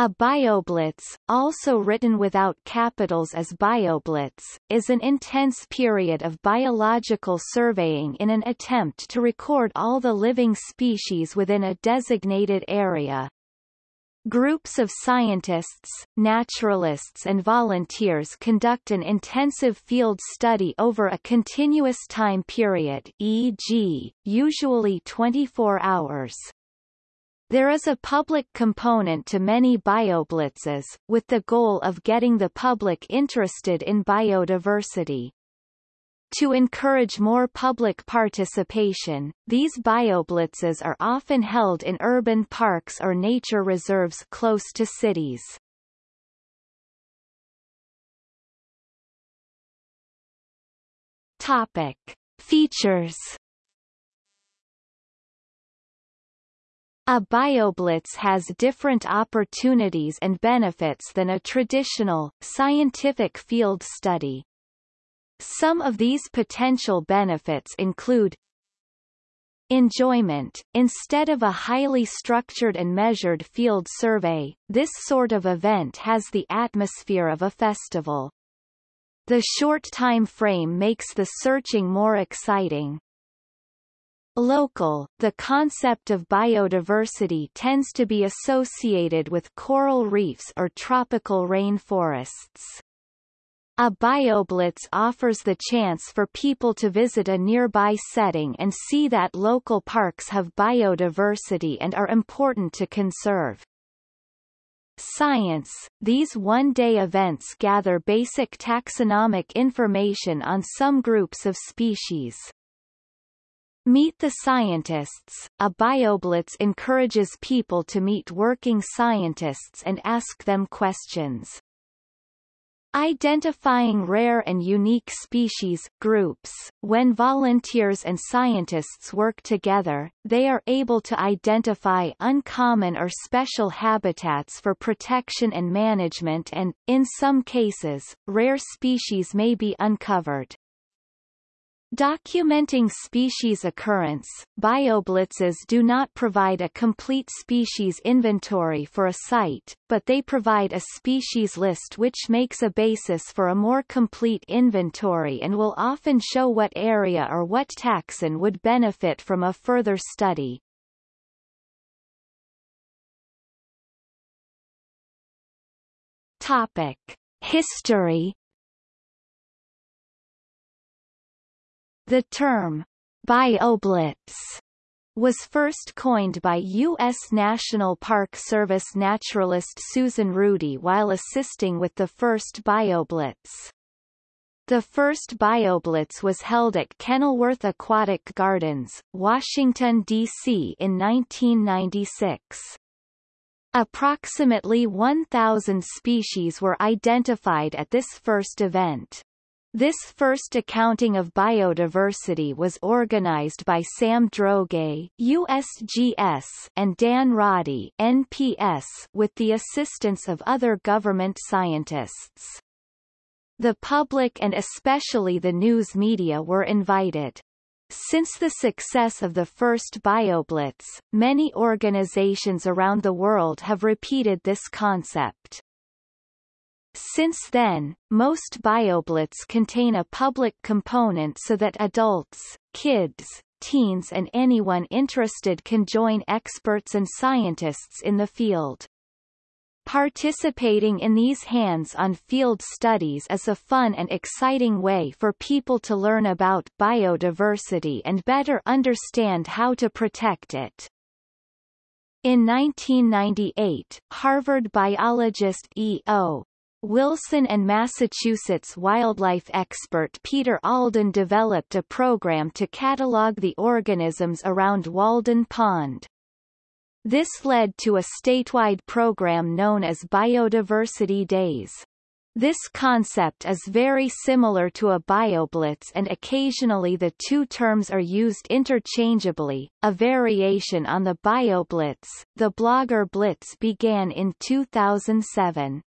A bioblitz, also written without capitals as bioblitz, is an intense period of biological surveying in an attempt to record all the living species within a designated area. Groups of scientists, naturalists and volunteers conduct an intensive field study over a continuous time period e.g., usually 24 hours. There is a public component to many bioblitzes, with the goal of getting the public interested in biodiversity. To encourage more public participation, these bioblitzes are often held in urban parks or nature reserves close to cities. Topic. Features A bioblitz has different opportunities and benefits than a traditional, scientific field study. Some of these potential benefits include Enjoyment. Instead of a highly structured and measured field survey, this sort of event has the atmosphere of a festival. The short time frame makes the searching more exciting. Local, the concept of biodiversity tends to be associated with coral reefs or tropical rainforests. A bioblitz offers the chance for people to visit a nearby setting and see that local parks have biodiversity and are important to conserve. Science – These one-day events gather basic taxonomic information on some groups of species. Meet the Scientists, a BioBlitz encourages people to meet working scientists and ask them questions. Identifying rare and unique species groups. When volunteers and scientists work together, they are able to identify uncommon or special habitats for protection and management and, in some cases, rare species may be uncovered. Documenting species occurrence, bioblitzes do not provide a complete species inventory for a site, but they provide a species list which makes a basis for a more complete inventory and will often show what area or what taxon would benefit from a further study. Topic. History The term BioBlitz was first coined by U.S. National Park Service naturalist Susan Rudy while assisting with the first BioBlitz. The first BioBlitz was held at Kenilworth Aquatic Gardens, Washington, D.C. in 1996. Approximately 1,000 species were identified at this first event. This first accounting of biodiversity was organized by Sam Droege USGS and Dan Roddy NPS with the assistance of other government scientists. The public and especially the news media were invited. Since the success of the first BioBlitz, many organizations around the world have repeated this concept. Since then, most BioBlitz contain a public component so that adults, kids, teens and anyone interested can join experts and scientists in the field. Participating in these hands-on field studies is a fun and exciting way for people to learn about biodiversity and better understand how to protect it. In 1998, Harvard biologist E.O. Wilson and Massachusetts wildlife expert Peter Alden developed a program to catalog the organisms around Walden Pond. This led to a statewide program known as Biodiversity Days. This concept is very similar to a bioblitz and occasionally the two terms are used interchangeably. A variation on the bioblitz, the Blogger Blitz began in 2007.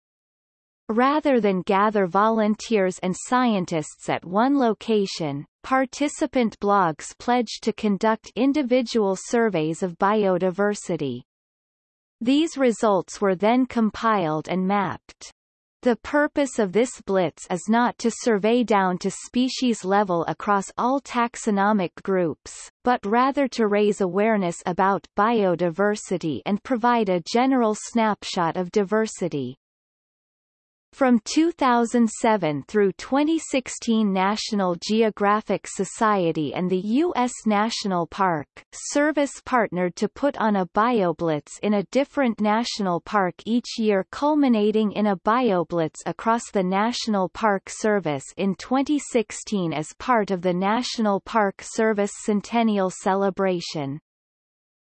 Rather than gather volunteers and scientists at one location, participant blogs pledge to conduct individual surveys of biodiversity. These results were then compiled and mapped. The purpose of this blitz is not to survey down to species level across all taxonomic groups, but rather to raise awareness about biodiversity and provide a general snapshot of diversity. From 2007 through 2016 National Geographic Society and the U.S. National Park Service partnered to put on a BioBlitz in a different national park each year culminating in a BioBlitz across the National Park Service in 2016 as part of the National Park Service Centennial Celebration.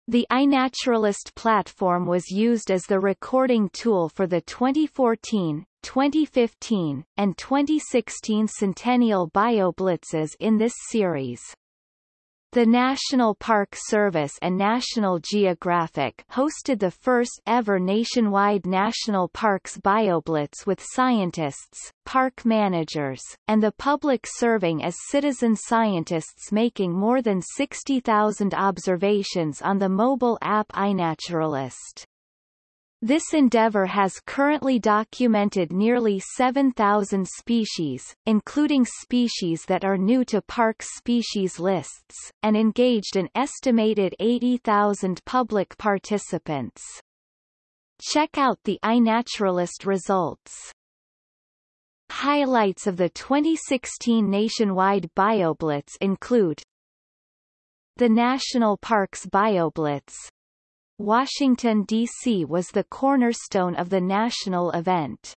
The iNaturalist platform was used as the recording tool for the 2014, 2015, and 2016 Centennial BioBlitzes in this series. The National Park Service and National Geographic hosted the first ever nationwide National Parks BioBlitz with scientists, park managers, and the public serving as citizen scientists making more than 60,000 observations on the mobile app iNaturalist. This endeavor has currently documented nearly 7,000 species, including species that are new to park species lists, and engaged an estimated 80,000 public participants. Check out the iNaturalist results. Highlights of the 2016 nationwide BioBlitz include the National Parks BioBlitz, Washington, D.C. was the cornerstone of the national event.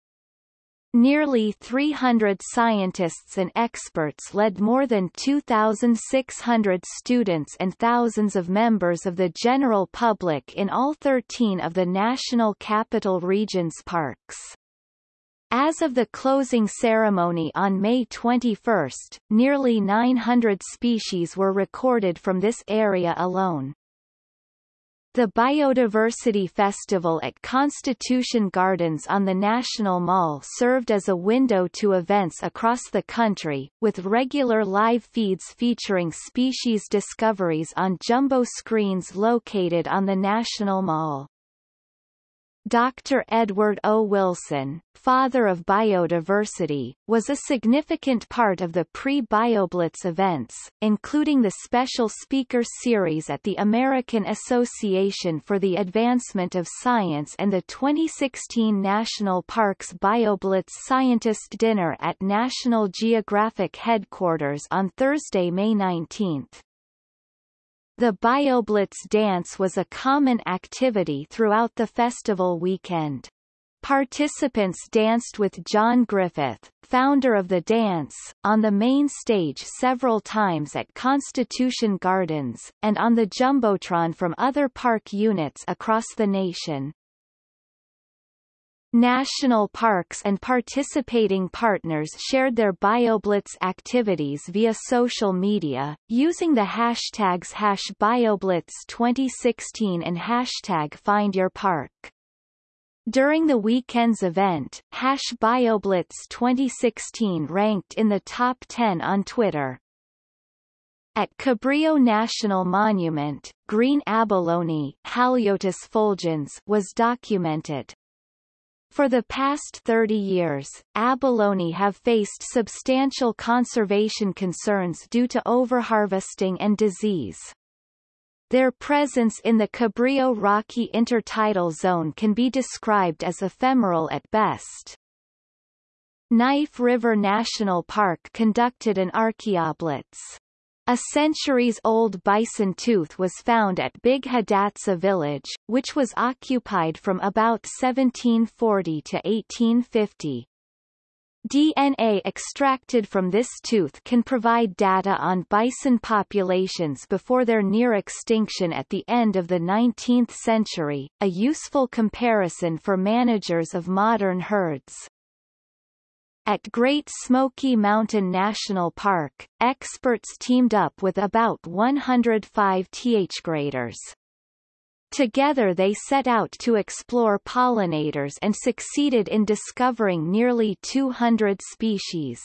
Nearly 300 scientists and experts led more than 2,600 students and thousands of members of the general public in all 13 of the National Capital Region's parks. As of the closing ceremony on May 21, nearly 900 species were recorded from this area alone. The Biodiversity Festival at Constitution Gardens on the National Mall served as a window to events across the country, with regular live feeds featuring species discoveries on jumbo screens located on the National Mall. Dr. Edward O. Wilson, father of biodiversity, was a significant part of the pre-BioBlitz events, including the special speaker series at the American Association for the Advancement of Science and the 2016 National Parks BioBlitz Scientist Dinner at National Geographic Headquarters on Thursday, May 19. The BioBlitz dance was a common activity throughout the festival weekend. Participants danced with John Griffith, founder of the dance, on the main stage several times at Constitution Gardens, and on the Jumbotron from other park units across the nation. National parks and participating partners shared their BioBlitz activities via social media, using the hashtags hash BioBlitz2016 and hashtag FindYourPark. During the weekend's event, hash BioBlitz2016 ranked in the top 10 on Twitter. At Cabrillo National Monument, green abalone Haliotis fulgens was documented. For the past 30 years, abalone have faced substantial conservation concerns due to overharvesting and disease. Their presence in the Cabrillo Rocky intertidal zone can be described as ephemeral at best. Knife River National Park conducted an archaeoblitz. A centuries-old bison tooth was found at Big Hidatsa village, which was occupied from about 1740 to 1850. DNA extracted from this tooth can provide data on bison populations before their near extinction at the end of the 19th century, a useful comparison for managers of modern herds. At Great Smoky Mountain National Park, experts teamed up with about 105 th graders. Together they set out to explore pollinators and succeeded in discovering nearly 200 species.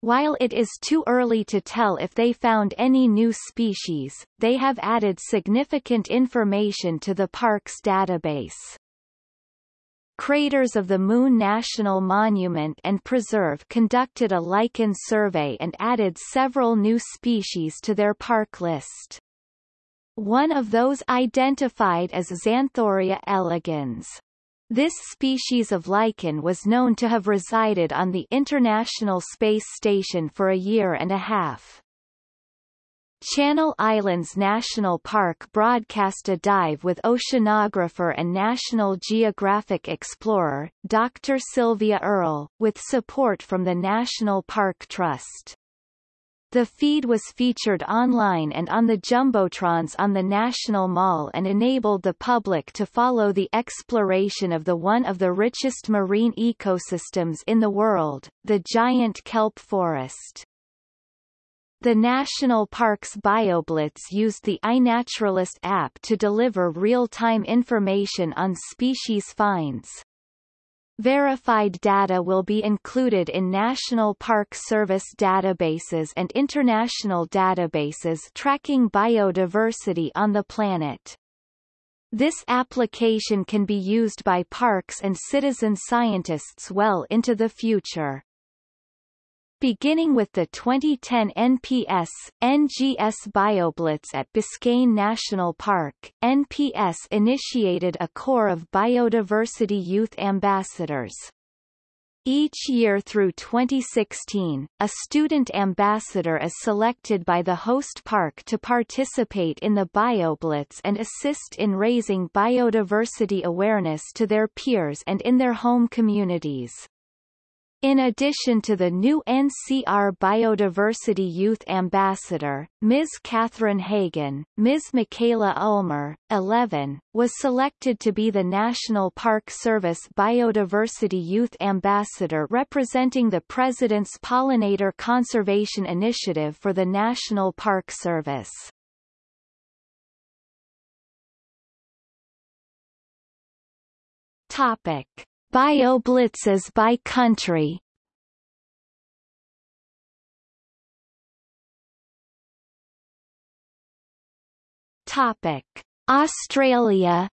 While it is too early to tell if they found any new species, they have added significant information to the park's database. Craters of the Moon National Monument and Preserve conducted a lichen survey and added several new species to their park list. One of those identified as Xanthoria elegans. This species of lichen was known to have resided on the International Space Station for a year and a half. Channel Islands National Park broadcast a dive with oceanographer and National Geographic explorer, Dr. Sylvia Earle, with support from the National Park Trust. The feed was featured online and on the Jumbotrons on the National Mall and enabled the public to follow the exploration of the one of the richest marine ecosystems in the world, the giant kelp forest. The National Parks BioBlitz used the iNaturalist app to deliver real-time information on species finds. Verified data will be included in National Park Service databases and international databases tracking biodiversity on the planet. This application can be used by parks and citizen scientists well into the future. Beginning with the 2010 NPS, NGS BioBlitz at Biscayne National Park, NPS initiated a corps of biodiversity youth ambassadors. Each year through 2016, a student ambassador is selected by the host park to participate in the BioBlitz and assist in raising biodiversity awareness to their peers and in their home communities. In addition to the new NCR Biodiversity Youth Ambassador, Ms. Catherine Hagen, Ms. Michaela Ulmer, 11, was selected to be the National Park Service Biodiversity Youth Ambassador representing the President's Pollinator Conservation Initiative for the National Park Service. Topic. BioBlitzes by country. Topic: Australia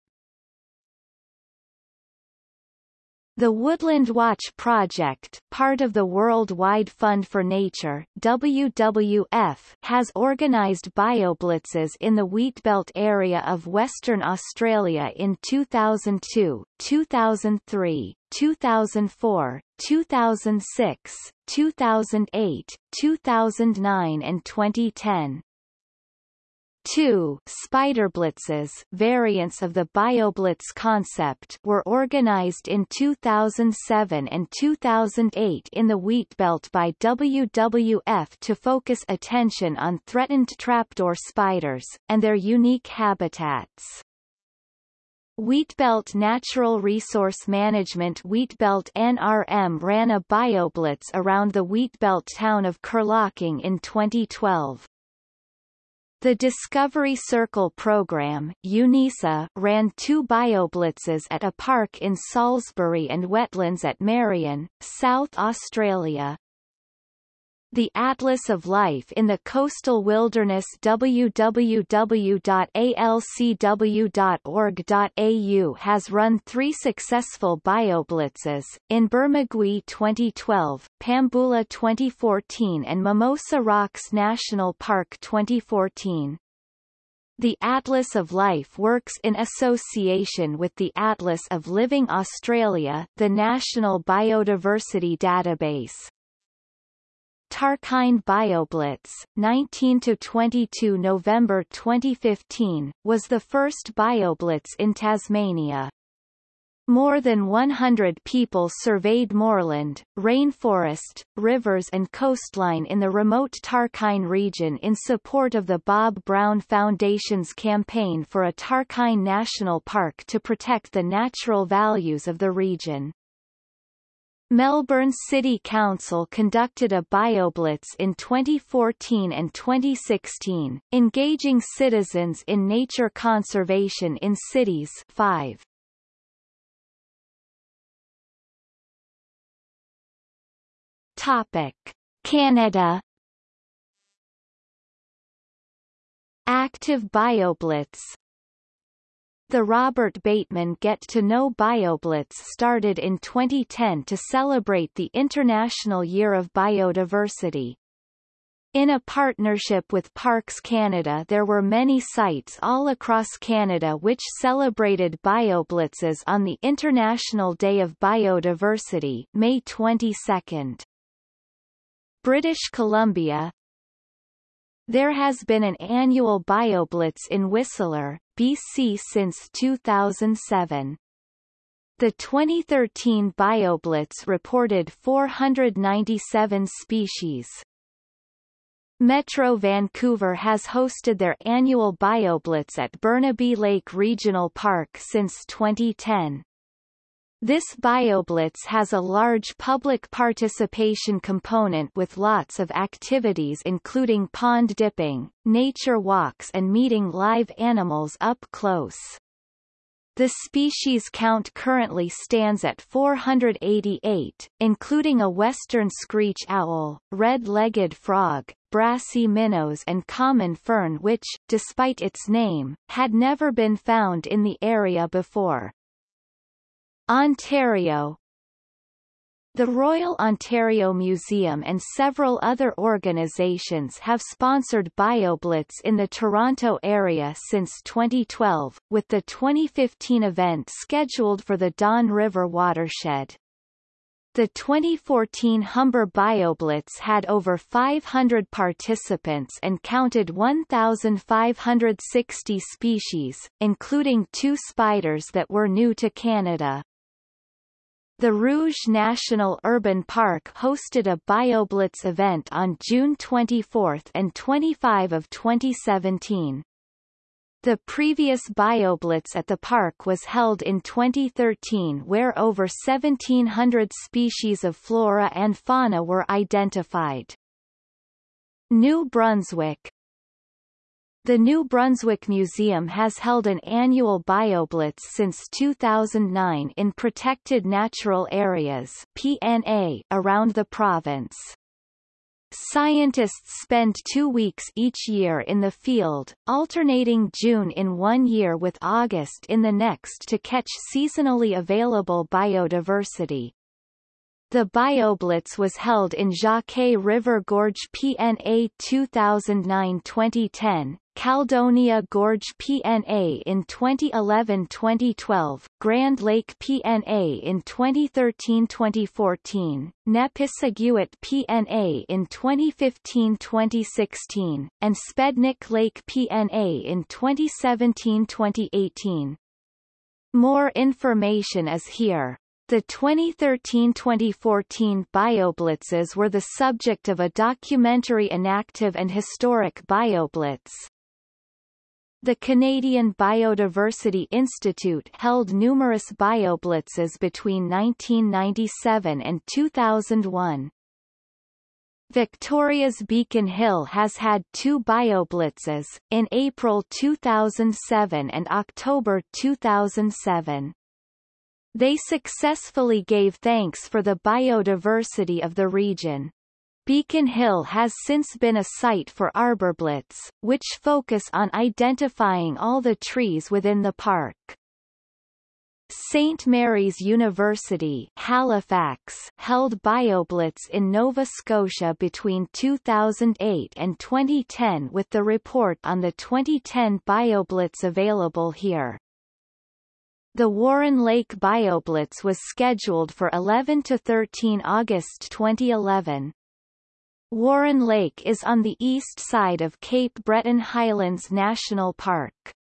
The Woodland Watch Project, part of the Worldwide Fund for Nature WWF, has organised bioblitzes in the Wheatbelt area of Western Australia in 2002, 2003, 2004, 2006, 2008, 2009 and 2010. 2. Spiderblitzes variants of the BioBlitz concept were organized in 2007 and 2008 in the Wheatbelt by WWF to focus attention on threatened trapdoor spiders, and their unique habitats. Wheatbelt Natural Resource Management Wheatbelt NRM ran a BioBlitz around the Wheatbelt town of Kerlocking in 2012. The Discovery Circle program UNISA, ran two bioblitzes at a park in Salisbury and wetlands at Marion, South Australia. The Atlas of Life in the Coastal Wilderness www.alcw.org.au has run three successful bioblitzes, in Bermagui 2012, Pambula 2014 and Mimosa Rocks National Park 2014. The Atlas of Life works in association with the Atlas of Living Australia, the National Biodiversity Database. Tarkine BioBlitz, 19–22 November 2015, was the first BioBlitz in Tasmania. More than 100 people surveyed moorland, rainforest, rivers and coastline in the remote Tarkine region in support of the Bob Brown Foundation's campaign for a Tarkine National Park to protect the natural values of the region. Melbourne City Council conducted a BioBlitz in 2014 and 2016, engaging citizens in nature conservation in cities 5. Topic. Canada Active BioBlitz The Robert Bateman Get to Know BioBlitz started in 2010 to celebrate the International Year of Biodiversity. In a partnership with Parks Canada there were many sites all across Canada which celebrated BioBlitzes on the International Day of Biodiversity May 22. British Columbia There has been an annual BioBlitz in Whistler, BC since 2007. The 2013 BioBlitz reported 497 species. Metro Vancouver has hosted their annual BioBlitz at Burnaby Lake Regional Park since 2010. This BioBlitz has a large public participation component with lots of activities including pond dipping, nature walks and meeting live animals up close. The species count currently stands at 488, including a western screech owl, red-legged frog, brassy minnows and common fern which, despite its name, had never been found in the area before. Ontario the Royal Ontario Museum and several other organizations have sponsored BioBlitz in the Toronto area since 2012, with the 2015 event scheduled for the Don River watershed. The 2014 Humber BioBlitz had over 500 participants and counted 1,560 species, including two spiders that were new to Canada. The Rouge National Urban Park hosted a BioBlitz event on June 24 and 25 of 2017. The previous BioBlitz at the park was held in 2013 where over 1,700 species of flora and fauna were identified. New Brunswick the New Brunswick Museum has held an annual BioBlitz since 2009 in protected natural areas PNA around the province. Scientists spend two weeks each year in the field, alternating June in one year with August in the next to catch seasonally available biodiversity. The BioBlitz was held in Jacquet River Gorge PNA 2009-2010, Caledonia Gorge PNA in 2011-2012, Grand Lake PNA in 2013-2014, Nepisiguit PNA in 2015-2016, and Spednic Lake PNA in 2017-2018. More information is here. The 2013-2014 BioBlitzes were the subject of a documentary Inactive and Historic BioBlitz. The Canadian Biodiversity Institute held numerous BioBlitzes between 1997 and 2001. Victoria's Beacon Hill has had two BioBlitzes, in April 2007 and October 2007. They successfully gave thanks for the biodiversity of the region. Beacon Hill has since been a site for arborblitz, which focus on identifying all the trees within the park. St. Mary's University Halifax held BioBlitz in Nova Scotia between 2008 and 2010 with the report on the 2010 BioBlitz available here. The Warren Lake BioBlitz was scheduled for 11 to 13 August 2011. Warren Lake is on the east side of Cape Breton Highlands National Park.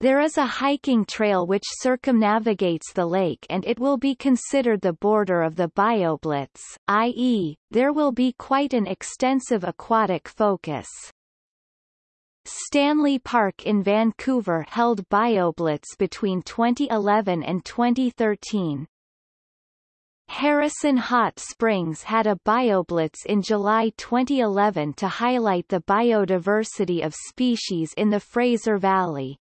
There is a hiking trail which circumnavigates the lake and it will be considered the border of the BioBlitz, i.e., there will be quite an extensive aquatic focus. Stanley Park in Vancouver held BioBlitz between 2011 and 2013. Harrison Hot Springs had a BioBlitz in July 2011 to highlight the biodiversity of species in the Fraser Valley.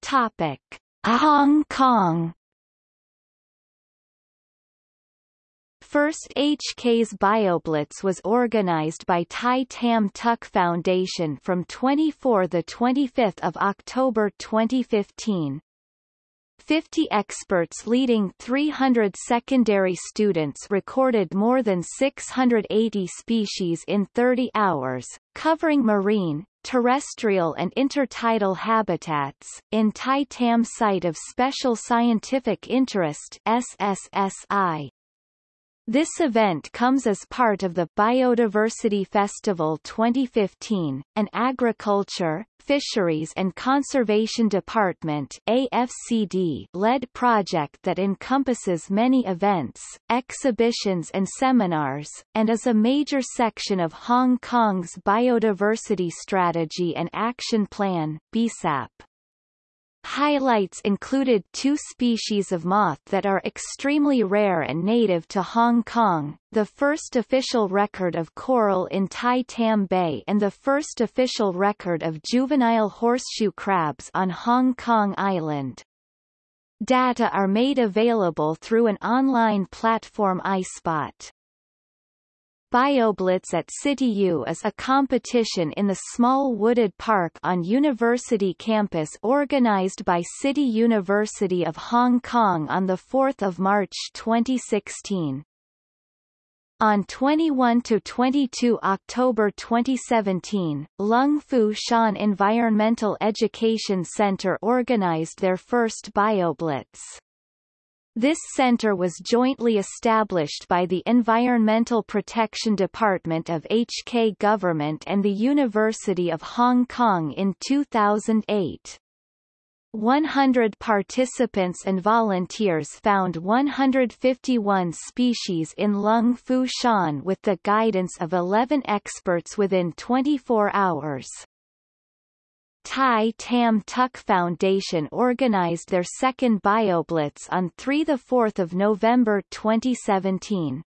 Topic: Hong Kong first HK's BioBlitz was organized by Tai Tam Tuk Foundation from 24 to 25 October 2015. 50 experts leading 300 secondary students recorded more than 680 species in 30 hours, covering marine, terrestrial and intertidal habitats, in Tai Tam Site of Special Scientific Interest SSSI. This event comes as part of the Biodiversity Festival 2015, an agriculture, Fisheries and Conservation Department AFCD led project that encompasses many events, exhibitions and seminars, and is a major section of Hong Kong's Biodiversity Strategy and Action Plan BSAP. Highlights included two species of moth that are extremely rare and native to Hong Kong, the first official record of coral in Tai Tam Bay and the first official record of juvenile horseshoe crabs on Hong Kong Island. Data are made available through an online platform iSpot. BioBlitz at CityU is a competition in the small wooded park on university campus organized by City University of Hong Kong on 4 March 2016. On 21–22 October 2017, Lung Fu Shan Environmental Education Center organized their first BioBlitz. This center was jointly established by the Environmental Protection Department of HK Government and the University of Hong Kong in 2008. 100 participants and volunteers found 151 species in Lung Fu Shan with the guidance of 11 experts within 24 hours. Tai Tam Tuk Foundation organized their second BioBlitz on 3–4 November 2017.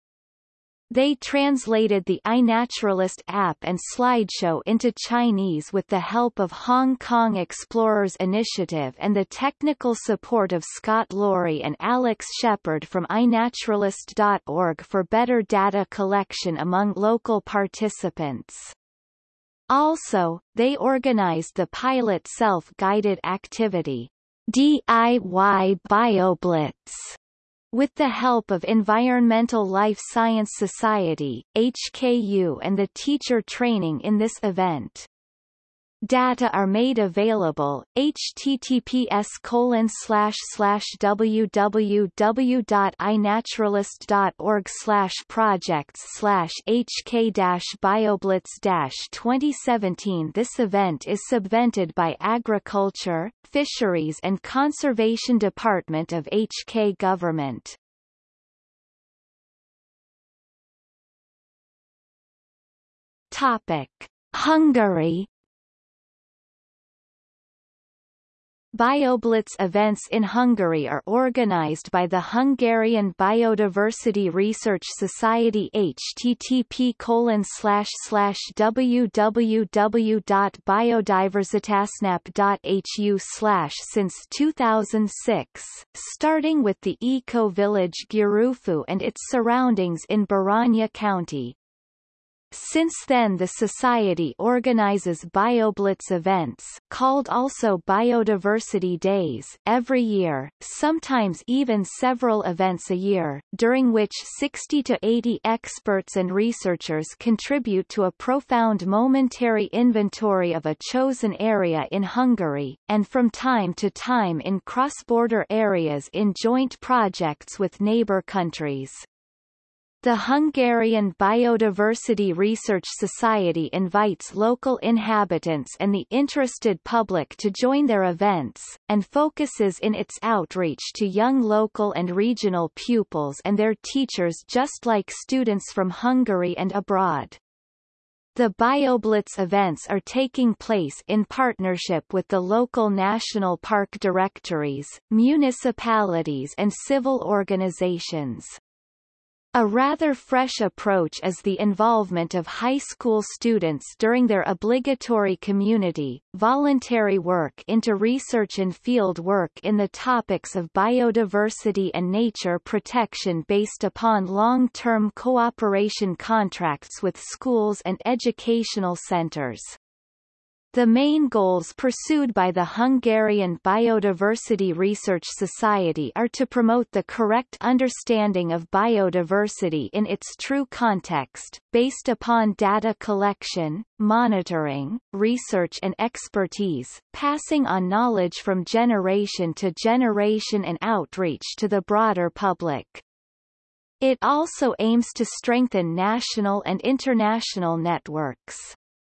They translated the iNaturalist app and slideshow into Chinese with the help of Hong Kong Explorers Initiative and the technical support of Scott Loarie and Alex Shepard from iNaturalist.org for better data collection among local participants. Also, they organized the pilot self-guided activity, DIY BioBlitz, with the help of Environmental Life Science Society, HKU and the teacher training in this event. Data are made available, https colon slash slash www.inaturalist.org slash projects slash hk bioblitz 2017 This event is subvented by Agriculture, Fisheries and Conservation Department of HK Government. Topic. Hungary BioBlitz events in Hungary are organized by the Hungarian Biodiversity Research Society http www.biodiversitasnap.hu since 2006, starting with the eco-village Gyűrűfű and its surroundings in Baranya County, since then the Society organizes BioBlitz events called also Biodiversity Days every year, sometimes even several events a year, during which 60 to 80 experts and researchers contribute to a profound momentary inventory of a chosen area in Hungary, and from time to time in cross-border areas in joint projects with neighbor countries. The Hungarian Biodiversity Research Society invites local inhabitants and the interested public to join their events, and focuses in its outreach to young local and regional pupils and their teachers just like students from Hungary and abroad. The BioBlitz events are taking place in partnership with the local national park directories, municipalities and civil organizations. A rather fresh approach is the involvement of high school students during their obligatory community, voluntary work into research and field work in the topics of biodiversity and nature protection based upon long-term cooperation contracts with schools and educational centers. The main goals pursued by the Hungarian Biodiversity Research Society are to promote the correct understanding of biodiversity in its true context, based upon data collection, monitoring, research and expertise, passing on knowledge from generation to generation and outreach to the broader public. It also aims to strengthen national and international networks.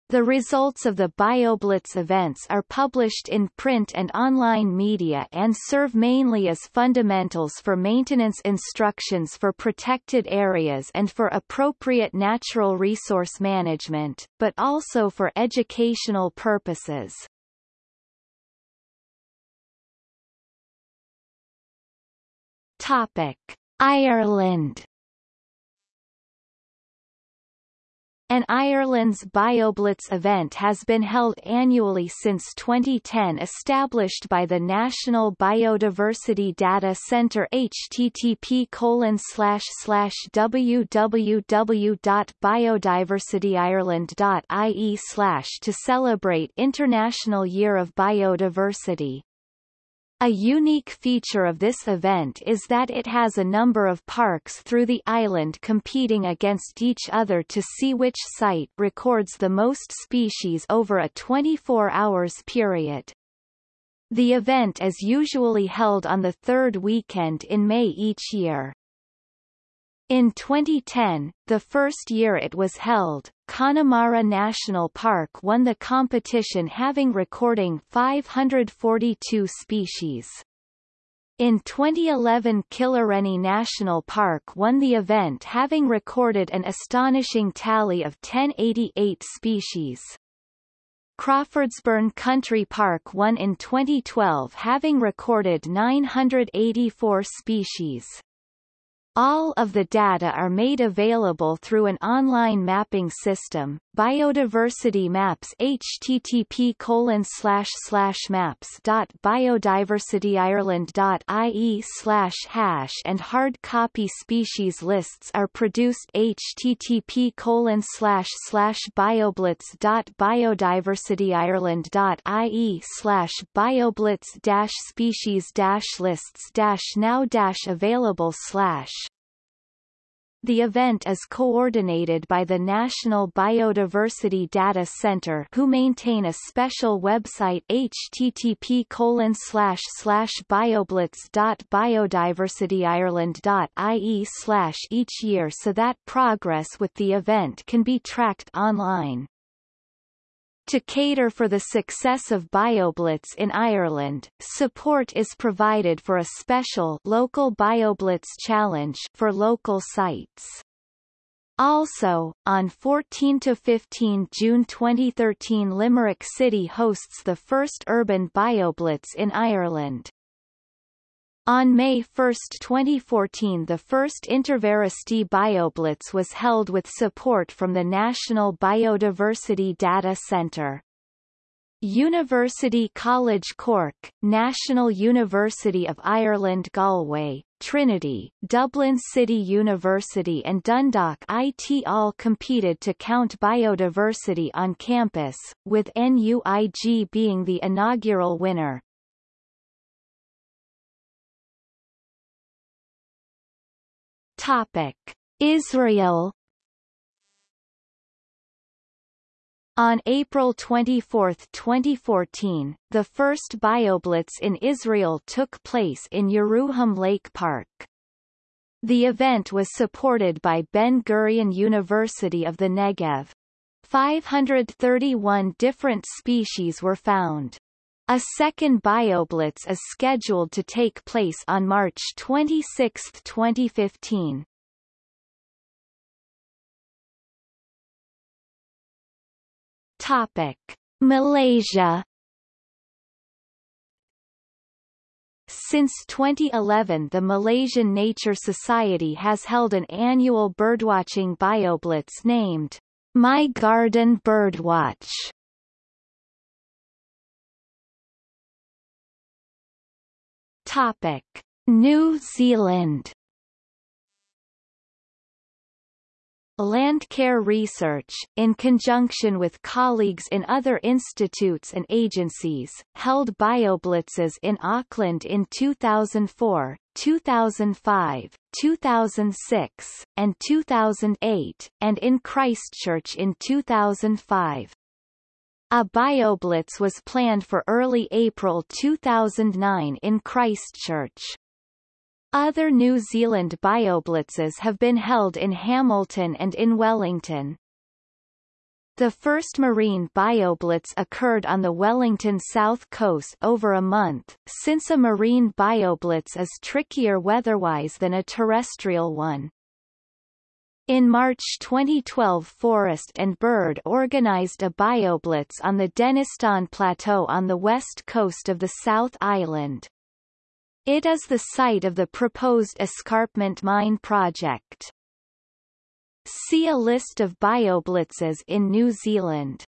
The results of the BioBlitz events are published in print and online media and serve mainly as fundamentals for maintenance instructions for protected areas and for appropriate natural resource management, but also for educational purposes. Topic: Ireland An Ireland's BioBlitz event has been held annually since 2010 established by the National Biodiversity Data Centre http www.biodiversityireland.ie to celebrate International Year of Biodiversity. A unique feature of this event is that it has a number of parks through the island competing against each other to see which site records the most species over a 24 hours period. The event is usually held on the third weekend in May each year. In 2010, the first year it was held, Connemara National Park won the competition having recording 542 species. In 2011 Killarney National Park won the event having recorded an astonishing tally of 1088 species. Crawfordsburn Country Park won in 2012 having recorded 984 species. All of the data are made available through an online mapping system, Biodiversity Maps http colon slash slash maps dot biodiversityireland.ie slash hash and hard copy species lists are produced http colon slash slash bioblitz dot biodiversityireland.ie slash bioblitz dash species dash lists dash now dash available slash the event is coordinated by the National Biodiversity Data Center who maintain a special website http colon slash slash bioblitz.biodiversityireland.ie slash each year so that progress with the event can be tracked online. To cater for the success of BioBlitz in Ireland, support is provided for a special local BioBlitz challenge for local sites. Also, on 14–15 June 2013 Limerick City hosts the first urban BioBlitz in Ireland. On May 1, 2014 the first Intervarsity BioBlitz was held with support from the National Biodiversity Data Centre. University College Cork, National University of Ireland Galway, Trinity, Dublin City University and Dundalk IT all competed to count biodiversity on campus, with NUIG being the inaugural winner. Topic: Israel On April 24, 2014, the first BioBlitz in Israel took place in Yeruham Lake Park. The event was supported by Ben-Gurion University of the Negev. 531 different species were found. A second BioBlitz is scheduled to take place on March 26, 2015. Topic: Malaysia Since 2011 the Malaysian Nature Society has held an annual birdwatching bioblitz named My Garden Birdwatch. Topic: New Zealand Landcare Research, in conjunction with colleagues in other institutes and agencies, held bioblitzes in Auckland in 2004, 2005, 2006, and 2008, and in Christchurch in 2005. A bioblitz was planned for early April 2009 in Christchurch. Other New Zealand bioblitzes have been held in Hamilton and in Wellington. The first marine bioblitz occurred on the Wellington south coast over a month, since a marine bioblitz is trickier weatherwise than a terrestrial one. In March 2012 Forest and Bird organized a bioblitz on the Denniston Plateau on the west coast of the South Island. It is the site of the proposed escarpment mine project. See a list of bioblitzes in New Zealand.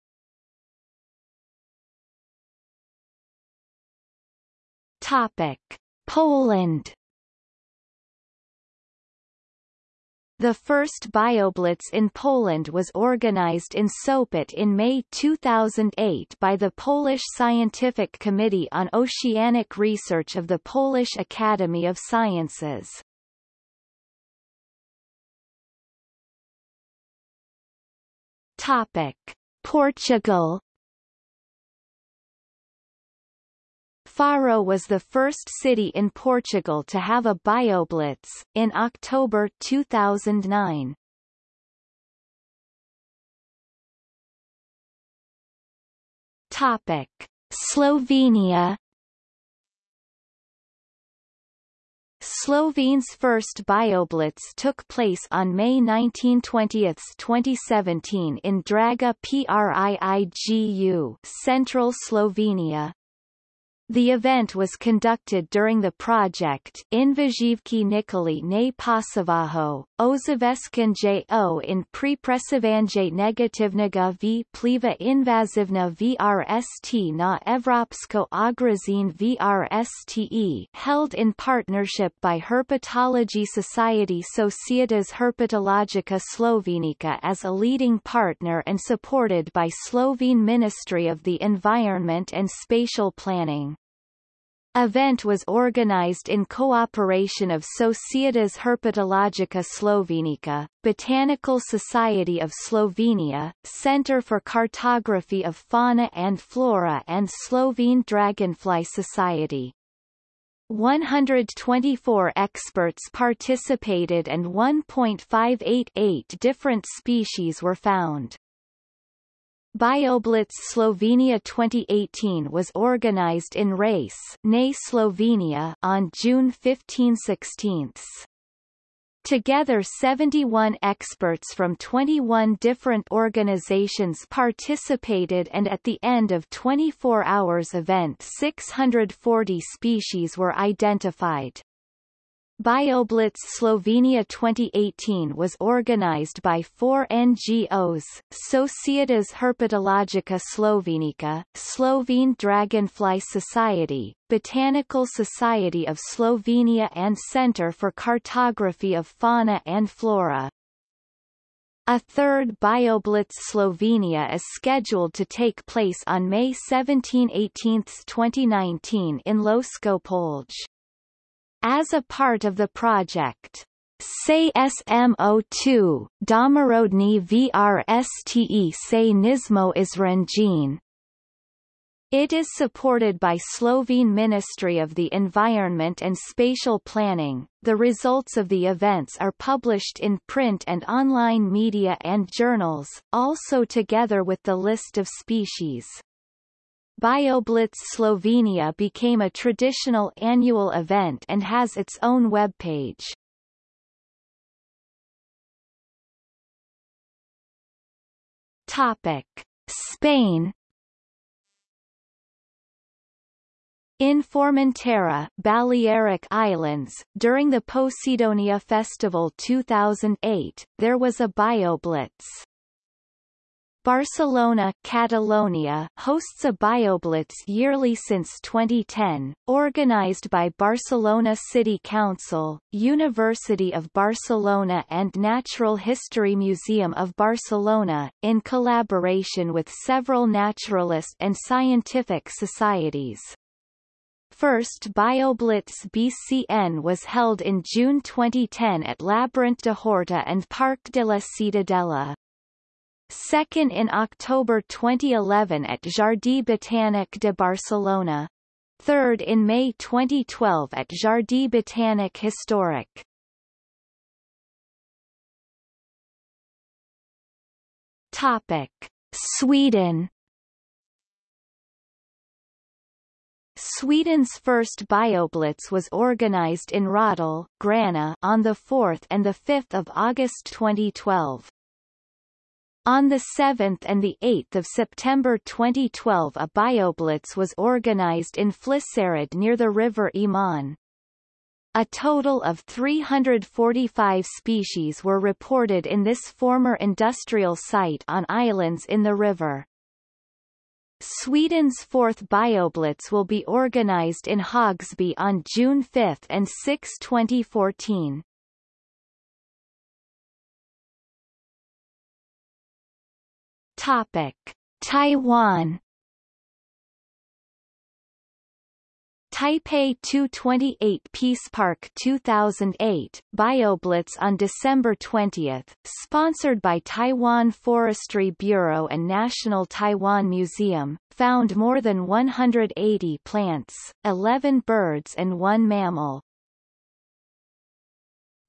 Topic: Poland The first BioBlitz in Poland was organized in Sopot in May 2008 by the Polish Scientific Committee on Oceanic Research of the Polish Academy of Sciences. Topic: Portugal Faro was the first city in Portugal to have a bioblitz, in October 2009. Topic. Slovenia Slovene's first bioblitz took place on May 1920, 2017 in Draga pri Igu, central Slovenia. The event was conducted during the project Invazivki Nikoli ne Pasavaho, Ozaveskanjo in Pripresavanje negativnega v pliva invazivna VRST na Evropsko agrazine VRSTE held in partnership by Herpetology Society Societas Herpetologica Slovenica as a leading partner and supported by Slovene Ministry of the Environment and Spatial Planning event was organized in cooperation of Societas Herpetologica Slovenica, Botanical Society of Slovenia, Centre for Cartography of Fauna and Flora and Slovene Dragonfly Society. 124 experts participated and 1.588 different species were found. BioBlitz Slovenia 2018 was organized in Race Nay Slovenia on June 15-16. Together 71 experts from 21 different organizations participated and at the end of 24 hours event 640 species were identified. BioBlitz Slovenia 2018 was organized by four NGOs, Societas Herpetologica Slovenica, Slovene Dragonfly Society, Botanical Society of Slovenia and Centre for Cartography of Fauna and Flora. A third BioBlitz Slovenia is scheduled to take place on May 17-18, 2019 in Polje. As a part of the project, Say SMO2, Domorodny VRSTE Say Nismo Izranjin. It is supported by Slovene Ministry of the Environment and Spatial Planning. The results of the events are published in print and online media and journals, also together with the list of species. BioBlitz Slovenia became a traditional annual event and has its own webpage. Topic: Spain In Formentera, Balearic Islands, during the Posidonia Festival 2008, there was a BioBlitz. Barcelona, Catalonia hosts a BioBlitz yearly since 2010, organized by Barcelona City Council, University of Barcelona and Natural History Museum of Barcelona, in collaboration with several naturalist and scientific societies. First BioBlitz BCN was held in June 2010 at Labyrinth de Horta and Parc de la Ciutadella second in October 2011 at Jardí Botànic de Barcelona. Third in May 2012 at Jardí Botànic Historic. Topic. Sweden Sweden's first BioBlitz was organized in Rådal, Gränna on the 4th and the 5th of August 2012. On 7 and 8 September 2012 a BioBlitz was organized in Fliseryd near the river Iman. A total of 345 species were reported in this former industrial site on islands in the river. Sweden's fourth BioBlitz will be organized in Högsby on June 5 and 6, 2014. Topic: Taiwan Taipei 228 Peace Park 2008, BioBlitz on December 20, sponsored by Taiwan Forestry Bureau and National Taiwan Museum, found more than 180 plants, 11 birds and one mammal.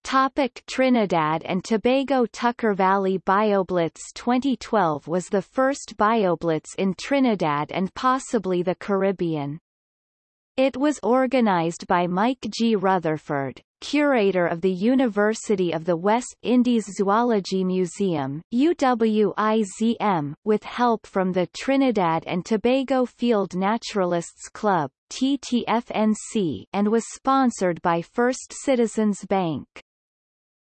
Topic Trinidad and Tobago Tucker Valley BioBlitz 2012 was the first BioBlitz in Trinidad and possibly the Caribbean. It was organized by Mike G. Rutherford, curator of the University of the West Indies Zoology Museum UWIZM, with help from the Trinidad and Tobago Field Naturalists Club TTFNC, and was sponsored by First Citizens Bank.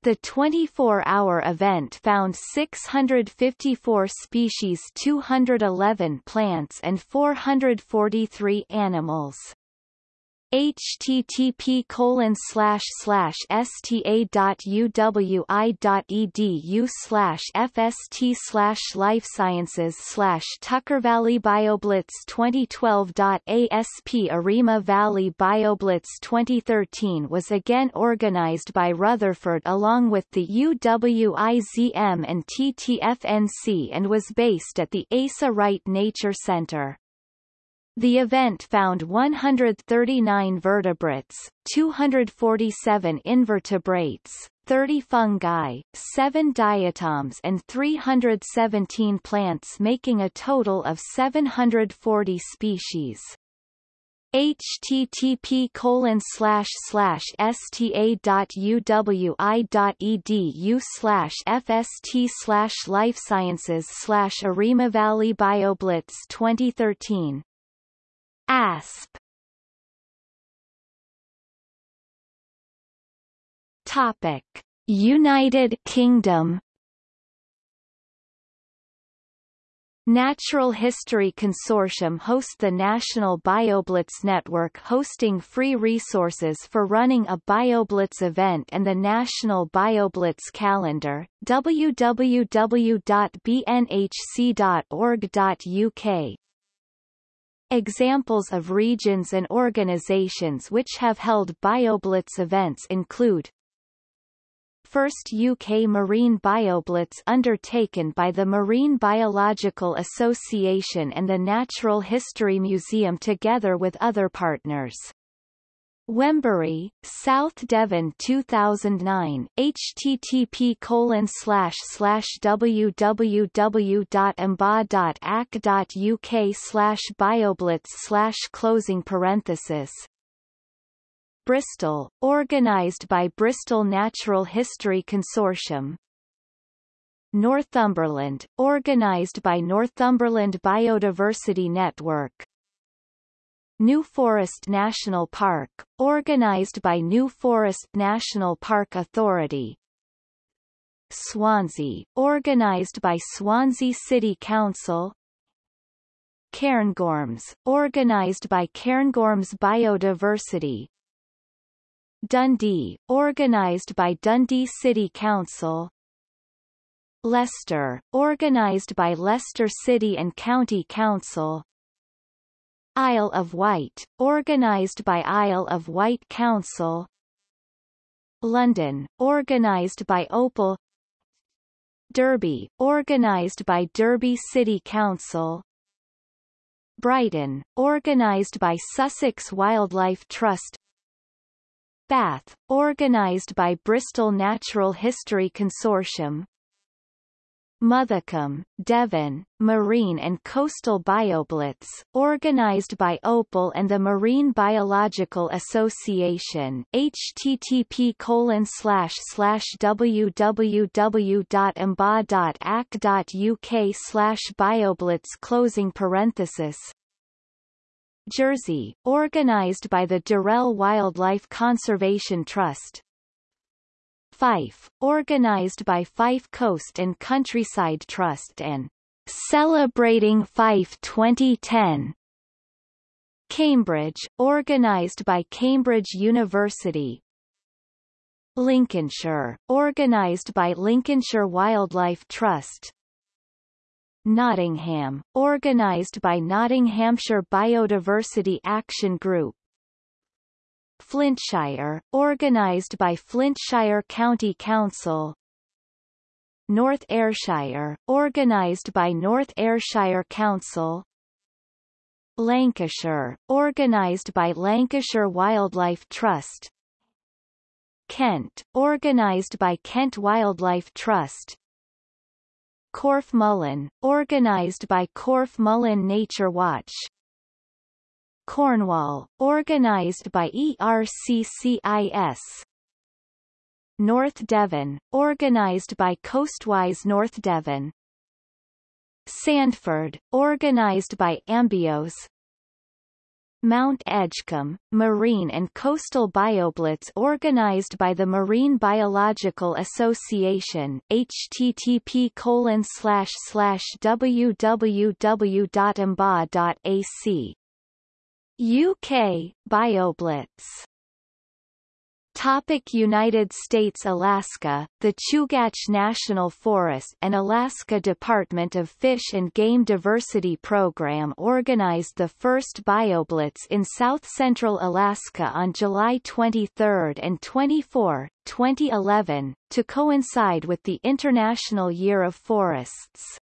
The 24-hour event found 654 species 211 plants and 443 animals http colon slash slash sta.uwi.edu slash fst slash life sciences slash Tucker Valley BioBlitz 2012.asp Arima Valley BioBlitz 2013 was again organized by Rutherford along with the UWIZM and TTFNC and was based at the Asa Wright Nature Center. The event found 139 vertebrates, 247 invertebrates, 30 fungi, 7 diatoms and 317 plants making a total of 740 species. Http colon slash slash sta.uwi.edu slash fst slash life sciences slash Arima Valley BioBlitz 2013 ASP. Topic. United Kingdom. Natural History Consortium hosts the National BioBlitz Network hosting free resources for running a BioBlitz event and the National BioBlitz Calendar, www.bnhc.org.uk Examples of regions and organizations which have held BioBlitz events include First UK Marine BioBlitz undertaken by the Marine Biological Association and the Natural History Museum together with other partners. Wembury, South Devon 2009, http colon slash slash www.amba.ac.uk slash bioblitz slash closing parenthesis. Bristol, organised by Bristol Natural History Consortium. Northumberland, organised by Northumberland Biodiversity Network. New Forest National Park, organized by New Forest National Park Authority. Swansea, organized by Swansea City Council. Cairngorms, organized by Cairngorms Biodiversity. Dundee, organized by Dundee City Council. Leicester, organised by Leicester City and County Council Isle of Wight, organised by Isle of Wight Council. London, organised by Opal Derby, organised by Derby City Council. Brighton, organised by Sussex Wildlife Trust. Bath, organised by Bristol Natural History Consortium Mothercombe, Devon, Marine and Coastal BioBlitz, organized by Opal and the Marine Biological Association http colon slash slash www.mba.ac.uk slash bioblitz closing parenthesis Jersey, organized by the Durrell Wildlife Conservation Trust, Fife, organised by Fife Coast and Countryside Trust and Celebrating Fife 2010. Cambridge, organised by Cambridge University. Lincolnshire, organised by Lincolnshire Wildlife Trust. Nottingham, organised by Nottinghamshire Biodiversity Action Group. Flintshire, organised by Flintshire County Council. North Ayrshire, organised by North Ayrshire Council. Lancashire, organised by Lancashire Wildlife Trust. Kent, organised by Kent Wildlife Trust. Corfe Mullen, organised by Corfe Mullen Nature Watch Cornwall, organised by ERCCIS. North Devon, organised by Coastwise North Devon. Sandford, organised by Ambios. Mount Edgcumbe, Marine and Coastal BioBlitz organised by the Marine Biological Association http colon www.mba.ac UK, BioBlitz Topic United States Alaska, the Chugach National Forest and Alaska Department of Fish and Game Diversity Program organized the first BioBlitz in south-central Alaska on July 23 and 24, 2011, to coincide with the International Year of Forests.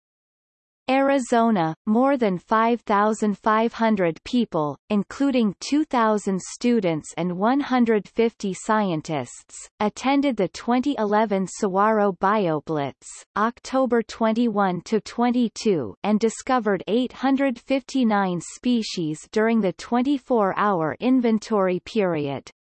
Arizona, more than 5,500 people, including 2,000 students and 150 scientists, attended the 2011 Saguaro BioBlitz, October 21-22 and discovered 859 species during the 24-hour inventory period.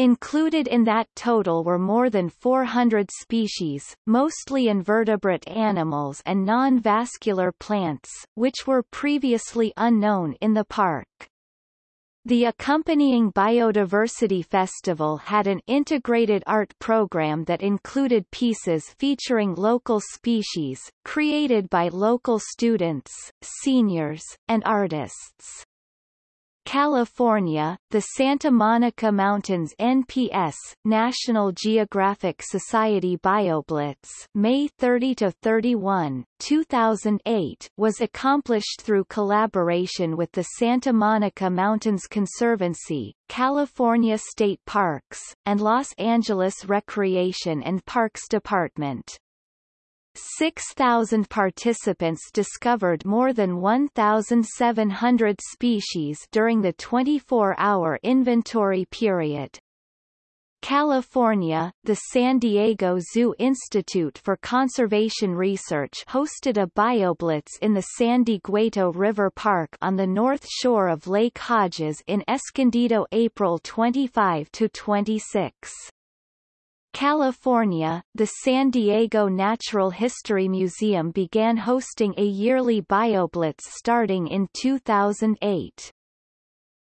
Included in that total were more than 400 species, mostly invertebrate animals and non-vascular plants, which were previously unknown in the park. The accompanying Biodiversity Festival had an integrated art program that included pieces featuring local species, created by local students, seniors, and artists. California, the Santa Monica Mountains NPS National Geographic Society BioBlitz May 30 to 31, 2008 was accomplished through collaboration with the Santa Monica Mountains Conservancy, California State Parks, and Los Angeles Recreation and Parks Department. 6,000 participants discovered more than 1,700 species during the 24-hour inventory period. California, the San Diego Zoo Institute for Conservation Research hosted a BioBlitz in the San Dieguito River Park on the north shore of Lake Hodges in Escondido April 25-26. California, the San Diego Natural History Museum began hosting a yearly BioBlitz starting in 2008.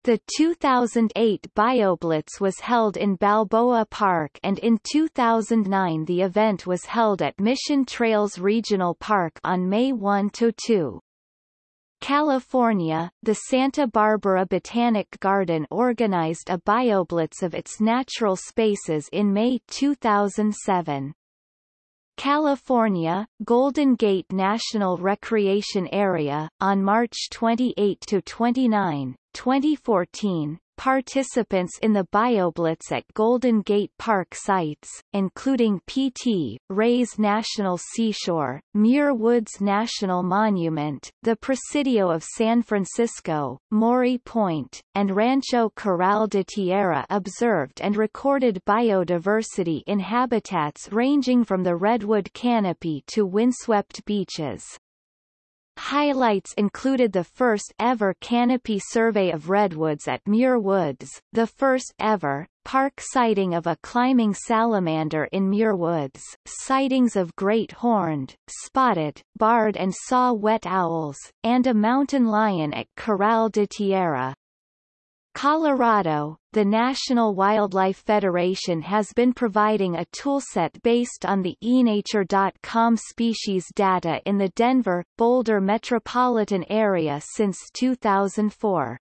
The 2008 BioBlitz was held in Balboa Park and in 2009 the event was held at Mission Trails Regional Park on May 1-2. California, the Santa Barbara Botanic Garden organized a BioBlitz of its natural spaces in May 2007. California, Golden Gate National Recreation Area, on March 28 to 29, 2014, Participants in the BioBlitz at Golden Gate Park sites, including PT, Reyes National Seashore, Muir Woods National Monument, the Presidio of San Francisco, Mori Point, and Rancho Corral de Tierra observed and recorded biodiversity in habitats ranging from the redwood canopy to windswept beaches. Highlights included the first ever canopy survey of redwoods at Muir Woods, the first ever, park sighting of a climbing salamander in Muir Woods, sightings of great horned, spotted, barred and saw-whet owls, and a mountain lion at Corral de Tierra. Colorado, the National Wildlife Federation has been providing a toolset based on the enature.com species data in the Denver, Boulder metropolitan area since 2004.